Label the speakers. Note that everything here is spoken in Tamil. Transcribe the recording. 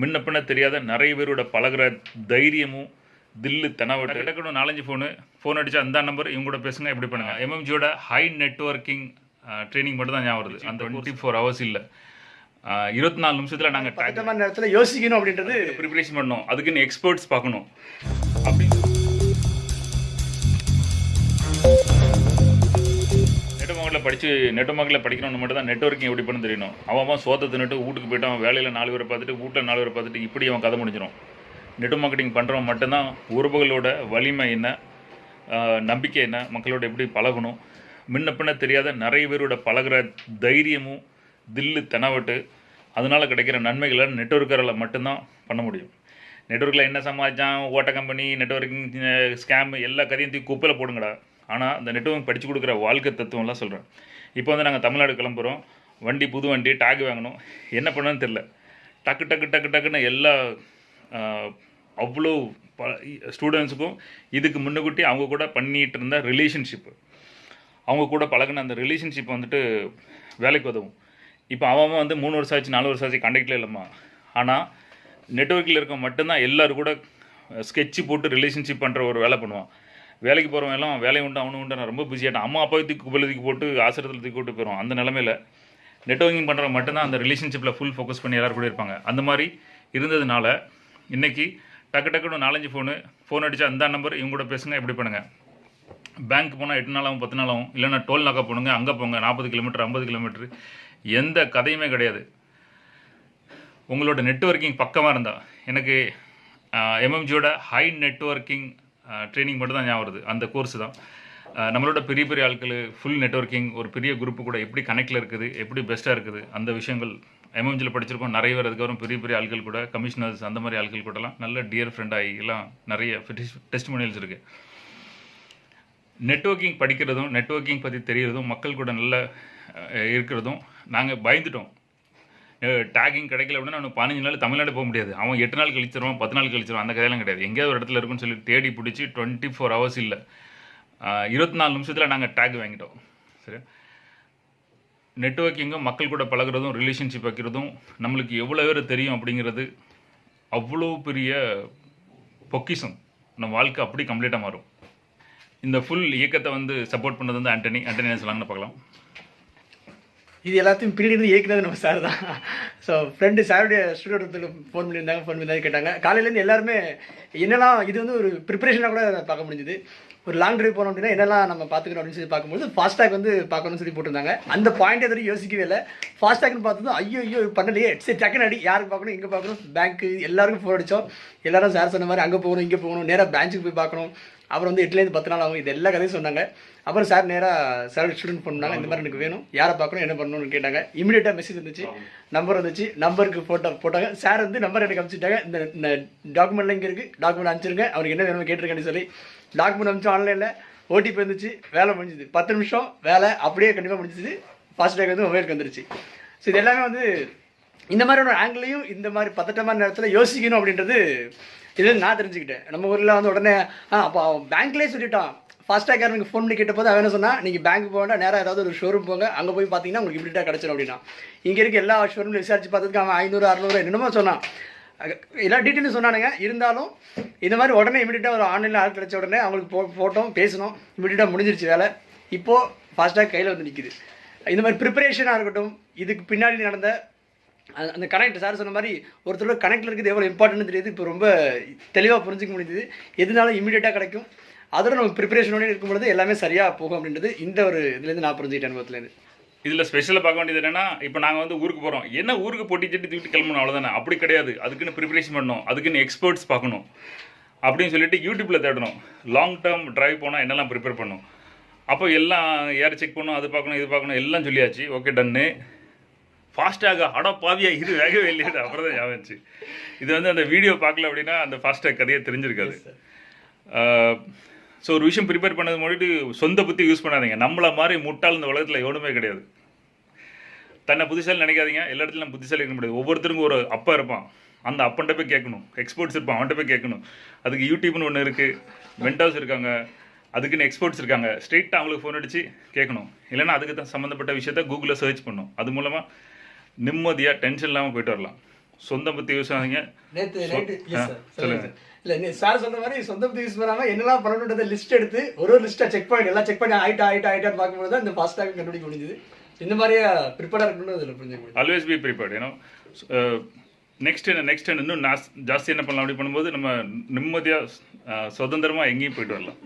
Speaker 1: முன்ன பின்ன தெரியாத நிறைய பேரோட பழகுற தைரியமும் தில்லு தெனவட்ட. கிடக்கணும் நாலஞ்சு ஃபோனு ஃபோன் அடிச்சா அந்த நம்பர் இவங்க கூட பேசுங்க எப்படி பண்ணுங்க? எம்எம்ஜியோட ஹை நெட்ஒர்க்கிங் ட்ரைனிங் மட்டும் தான் ஞாபகம் வருது. அந்த டுவெண்ட்டி ஃபோர் ஹவர்ஸ் இல்லை. இருபத்தி நாலு நிமிஷத்தில் நாங்கள்
Speaker 2: நேரத்தில் யோசிக்கணும் அப்படின்றது.
Speaker 1: ப்ரிப்பரேஷன் பண்ணணும். அதுக்குன்னு எக்ஸ்பர்ட்ஸ் பார்க்கணும். அப்படி படித்து நெட்வொர்க்கில் படிக்கணும்னு மட்டும் தான் நெட்ஒர்க்கிங் எப்படி பண்ணு தெரியணும். அவன் அவன் சோத்தை தின்னுட்டு வீட்டுக்கு போயிட்டு அவன் வேலையில் நாலு பேரை பார்த்துட்டு வீட்டில் நாலு பேரை பார்த்துட்டு இப்படி அவன் கதை முடிஞ்சிடும் நெட் மார்க்கெட்டிங் பண்ணுறவன் மட்டும்தான் உறவுகளோட வலிமை என்ன நம்பிக்கை என்ன மக்களோட எப்படி பழகணும். முன்ன பின்ன தெரியாத நிறைய பேரோட பழகுற தைரியமும் தில்லு தெனவட்டு அதனால் கிடைக்கிற நன்மைகளை நெட்ஒர்க்கரில் மட்டும்தான் பண்ண முடியும். நெட்ஒர்க்கில் என்ன சமாளித்தான் ஓட்ட கம்பெனி நெட்ஒர்க்கிங் ஸ்கேம் எல்லா கதையும் தூக்கி குப்பையில் போடுங்கடா. ஆனால் அந்த நெட்ஒர்க் படித்து கொடுக்குற வாழ்க்கை தத்துவம்லாம் சொல்கிறேன் இப்போ வந்து நாங்கள் தமிழ்நாடு கிளம்புறோம். வண்டி புது வண்டி டாக் வாங்கணும். என்ன பண்ணணும்னு தெரில டக்கு டக்கு டக்கு டக்குன்னு எல்லா அவ்வளோ ப ஸ்டூடெண்ட்ஸுக்கும் இதுக்கு முன்னுக்கூட்டி அவங்க கூட பண்ணிகிட்டு இருந்த ரிலேஷன்ஷிப்பு அவங்க கூட பழகின அந்த ரிலேஷன்ஷிப் வந்துட்டு வேலைக்கு உதவும். இப்போ அவன் அவன் வந்து மூணு வருஷம் ஆச்சு நாலு வருஷம் ஆச்சு கண்டக்டில் இல்லைம்மா. ஆனால் நெட்ஒர்க்கில் இருக்க மட்டும்தான் எல்லோரும் கூட ஸ்கெட்சு போட்டு ரிலேஷன்ஷிப் பண்ணுற ஒரு வேலை பண்ணுவான். வேலைக்கு போகிறவன் எல்லாம் வேலை உண்டு அவனு உண்டு நான் ரொம்ப பிஸியாகிட்டேன் அம்மா அப்பா தூக்கி குப்பையில் போட்டு ஆசிரியத்தில் தூக்கி போட்டு போயிடும் அந்த நிலமையில நெட்ஒர்க்கிங் பண்ணுறவங்க மட்டும்தான் அந்த ரிலேஷன்ஷிப்பில் ஃபுல் ஃபோக்கஸ் பண்ணி எல்லோரும் கூட இருப்பாங்க. அந்த மாதிரி இருந்ததுனால இன்றைக்கி டக்கு டக்குன்னு நாலஞ்சு ஃபோனு ஃபோன் அடித்தா அந்த நம்பர் இவங்க கூட பேசுங்க எப்படி பண்ணுங்கள் பேங்க் போனால் எட்டு நாளாகவும் பத்து நாளாகவும் இல்லைன்னா டோல் நாக்கா போனுங்க அங்கே போங்க நாற்பது கிலோமீட்டர் ஐம்பது கிலோமீட்டர் எந்த கதையுமே கிடையாது. உங்களோட நெட்வொர்க்கிங் பக்கமாக இருந்தால் எனக்கு எம்எம்ஜியோட ஹை நெட்வொர்க்கிங் ட்ரைனிங் மட்டும் தான் ஞாபகம் வருது. அந்த கோர்ஸ் தான். நம்மளோட பெரிய பெரிய ஆட்கள் ஃபுல் நெட்வொர்க்கிங் ஒரு பெரிய குரூப்பு கூட எப்படி கனெக்டில் இருக்குது எப்படி பெஸ்ட்டாக இருக்குது அந்த விஷயங்கள் எம்எம்ஜியில் படிச்சிருக்கோம். நிறைய பேர் அதுக்கப்புறம் பெரிய பெரிய ஆட்கள் கூட கமிஷனர்ஸ் அந்த மாதிரி ஆட்கள் கூடலாம். நல்ல டியர் ஃப்ரெண்ட் ஆகி எல்லாம் நிறைய டெஸ்ட் மொழியல்ஸ் இருக்குது நெட்வொர்க்கிங் படிக்கிறதும் நெட்வொர்க்கிங் பற்றி தெரிகிறதும் மக்கள் கூட நல்ல இருக்கிறதும் நாங்கள் பயந்துட்டோம். டேகிங் கிடைக்கல அப்படின்னா அவனுக்கு பதினஞ்சு நாள் தமிழ்நாடு போக முடியாது. அவன் எட்டு நாள் கழிச்சிருவான் பத்து நாள் கழிச்சிருவான். அந்த கதையெல்லாம் கிடையாது. எங்கேயாவது ஒரு இடத்துல இருக்குன்னு சொல்லி தேடி பிடிச்சி டுவெண்ட்டி ஃபோர் ஹவர்ஸ் இல்லை இருபத்தி நாலு நிமிஷத்தில் நாங்கள் டேக் வாங்கிட்டோம். சரி. நெட்ஒர்க்கிங்கும் மக்கள் கூட பழகுறதும் ரிலேஷன்ஷிப் வைக்கிறதும் நம்மளுக்கு எவ்வளோ பேர் தெரியும் அப்படிங்கிறது அவ்வளோ பெரிய பொக்கிஷம். நம்ம வாழ்க்கை அப்படி கம்ப்ளீட்டாக மாறும். இந்த ஃபுல் இயக்கத்தை வந்து சப்போர்ட் பண்ணது வந்து ஆண்டனி. ஆண்டனி என்ன சொல்லாங்கன்னு பார்க்கலாம்.
Speaker 2: இது எல்லாத்தையும் பின்னாடி இயக்கினது இயக்குனது நம்ம சார் தான். ஸோ ஃப்ரெண்டு சாருடைய ஸ்டூடியோத்தில் ஃபோன் பண்ணியிருந்தாங்க ஃபோன் பண்ணி கேட்டாங்க. காலையிலேருந்து எல்லாருமே என்னெல்லாம் இது வந்து ஒரு ப்ரிப்பரேஷனாக கூட பார்க்க முடிஞ்சுது. ஒரு லாங் டிரைவ் போனோம் அப்படின்னா என்னெல்லாம் நம்ம பார்த்துக்கணும் அப்படின்னு சொல்லி பார்க்கும்போது ஃபாஸ்டாக் வந்து பார்க்கணும்னு சொல்லி போட்டிருந்தாங்க. அந்த பாயிண்ட் எதுவும் யோசிக்கவே இல்லை. ஃபாஸ்டாக்னு பார்த்ததும் ஐயோ ஐயோ பண்ணலையே. சரி டக்குன்னு அடி. யாருக்கு பார்க்கணும்? இங்கே பார்க்கணும்? பேங்க்கு எல்லாருக்கும் ஃபோன் அடித்தோம் எல்லாரும் சார் சொன்ன மாதிரி அங்கே போகணும் இங்கே போகணும். நேராக பேங்க்குக்கு போய் பார்க்கணும். அப்புறம் வந்து எட்டுலேருந்து பத்து நாள் ஆகும். இது எல்லா கதையும் சொன்னாங்க. அப்புறம் சார் நேராக சார் ஸ்டூடெண்ட் பண்ணாங்க இந்த மாதிரி எனக்கு வேணும். யாரை பார்க்கணும் என்ன பண்ணணும்னு கேட்டாங்க. இமீடியட்டாக மெசேஜ் வந்துச்சு. நம்பர் வந்துச்சு. நம்பருக்கு ஃபோட்டோ போட்டாங்க சார் வந்து நம்பர் எனக்கு அனுப்பிச்சிட்டாங்க. இந்த டாக்குமெண்ட்லாம் டாக்குமெண்ட்ல இங்கே இருக்குது டாக்குமெண்ட் அனுப்பிச்சிருங்க. அவருக்கு என்ன வேணும்னு கேட்டிருக்கேன்னு சொல்லி. டாக்குமெண்ட் அனுப்பிச்சோம் ஆன்லைனில் ஓடிபி வந்துச்சு. வேலை முடிஞ்சுது. பத்து நிமிஷம் வேலை. அப்படியே கண்டிப்பாக முடிஞ்சுது. ஃபாஸ்டேக் வந்து மொபைலுக்கு வந்துருச்சு. ஸோ இது எல்லாமே வந்து இந்த மாதிரியான ஆங்கிளையும் இந்த மாதிரி பதட்டமான நேரத்தில் யோசிக்கணும் அப்படின்றது இது நான் தெரிஞ்சுக்கிட்டேன். நம்ம ஊரில் வந்து உடனே ஆ அப்போ அவன் பேங்க்லேயே சொல்லிட்டான். ஃபாஸ்டாக எனக்கு ஃபோன் பண்ணி கேட்டபோது அவன் என்ன சொன்னால் நீங்கள் பேங்க் போக வேண்டாம் நேராக ஏதாவது ஒரு ஷோரூம் போங்க. அங்கே போய் பார்த்தீங்கன்னா உங்களுக்கு இப்படிட்டா கிடச்சிடும் அப்படின்னா. இங்கே இருக்க எல்லா ஷோரூம்லையும் விசாரிச்சு பார்த்ததுக்கு அவன் ஐநூறு அறநூறு என்னென்னமோ சொன்னான். எல்லா டீட்டெயிலும் சொன்னானுங்க. இருந்தாலும் இந்த மாதிரி உடனே இமீடியட்டாக ஒரு ஆன்லைனில் ஆள் கிடச்ச உடனே அவங்களுக்கு போ போட்டோம் பேசணும். இமீடியட்டாக முடிஞ்சிருச்சு வேலை. இப்போது ஃபாஸ்ட்டாக கையில் வந்து நிற்கிது இந்த மாதிரி ப்ரிப்பரேஷனாக இருக்கட்டும் இதுக்கு பின்னாடி நடந்த அந்த- கனெக்ட் சார் சொன்ன மாதிரி ஒருத்தரோட கனெக்டில் இருக்குது எவ்வளோ இம்பார்ட்டன்ட் தெரியுது. இப்போ ரொம்ப தெளிவாக புரிஞ்சுக்க முடியுது எதுனாலும் இமீடியட்டாக கிடைக்கும். அதோட நம்ம ப்ரிப்பரேஷனோட இருக்கும் பொழுது எல்லாமே சரியாக போகும் அப்படின்றது இந்த ஒரு இதுலேருந்து நான் புரிஞ்சுக்கிட்டேன் அனுபவத்துலேருந்து
Speaker 1: இதில் ஸ்பெஷலாக பார்க்க வேண்டியது என்னென்னா இப்போ நாங்கள் வந்து ஊருக்கு போகிறோம் என்ன ஊருக்கு போட்டி சட்டி தூக்கிட்டு கிளம்பணும்? அவ்வளோதானே அப்படி கிடையாது. அதுக்குன்னு ப்ரிப்பரேஷன் பண்ணணும். அதுக்குன்னு எக்ஸ்பர்ட்ஸ் பார்க்கணும். அப்படின்னு சொல்லிட்டு யூடியூப்பில் தேடணும். லாங் டேர்ம் டிரைவ் போனால் என்னெல்லாம் ப்ரிப்பேர் பண்ணணும்? அப்போ எல்லாம் ஏர் செக் பண்ணணும் அது பார்க்கணும் இது பார்க்கணும் எல்லாம் சொல்லியாச்சு. ஓகே டன்னு ஃபாஸ்டாக அட பாவியா இது வேகவே இல்லையா அப்புறம் தான் ஞாபகம். இது வந்து அந்த வீடியோ பார்க்கல அப்படின்னா அந்த ஃபாஸ்டாக் கதையே தெரிஞ்சிருக்காது. ஸோ ஒரு விஷயம் ப்ரிப்பேர் பண்ணது முன்னாடி சொந்த புத்தி யூஸ் பண்ணாதீங்க. நம்மளை மாதிரி முட்டாள் இந்த உலகத்தில் எவனுமே கிடையாது. தன்னை புத்திசாலி நினைக்காதீங்க. எல்லா இடத்துலையும் புத்திசாலி இருக்க முடியாது. ஒவ்வொருத்தருக்கும் ஒரு அப்பா இருப்பான். அந்த அப்பன்ட்ட போய் கேட்கணும். எக்ஸ்பர்ட்ஸ் இருப்பான். அவன்கிட்ட போய் கேட்கணும். அதுக்கு யூடியூப்னு ஒன்று இருக்குது வெண்டாஸ் இருக்காங்க. அதுக்குன்னு எக்ஸ்பர்ட்ஸ் இருக்காங்க. ஸ்ட்ரெயிட்டாக அவங்களுக்கு ஃபோன் அடித்து கேட்கணும். இல்லைன்னா அதுக்கு தான் சம்மந்தப்பட்ட விஷயத்த கூகுளில் சர்ச் பண்ணும். அது மூலமாக நிம்மதியாக டென்ஷன் இல்லாமல் போயிட்டு வரலாம். சொந்தம் பற்றி யூஸ் ஆகுங்க
Speaker 2: நேற்று
Speaker 1: சொ-
Speaker 2: நைட்டு
Speaker 1: ஆ,
Speaker 2: எஸ் சார்
Speaker 1: சொல்லுங்க.
Speaker 2: சொல்லுங்க இல்லை சார் சொன்ன மாதிரி சொந்த பற்றி யூஸ் பண்ணாமல் என்னெல்லாம் பண்ணணுன்றத லிஸ்ட் எடுத்து ஒரு ஒரு லிஸ்ட்டாக செக் பாயிண்ட் எல்லாம் செக் பண்ணி ஆயிட்டா ஆயிட்டா ஆயிட்டான்னு பார்க்கும்போது தான் இந்த ஃபாஸ்டாக கண்டுபிடிக்க முடிஞ்சுது. இந்த மாதிரியே ப்ரிப்பேராக இருக்கணும்னு அதில் புரிஞ்சுக்க
Speaker 1: ஆல்வேஸ் பி ப்ரிப்பேர்ட் ஏன்னா நெக்ஸ்ட் என்ன நெக்ஸ்ட் இன்னும் ஜாஸ்தி என்ன பண்ணலாம் அப்படி பண்ணும்போது நம்ம நிம்மதியாக சுதந்திரமாக எங்கேயும் போயிட்டு வரலாம்.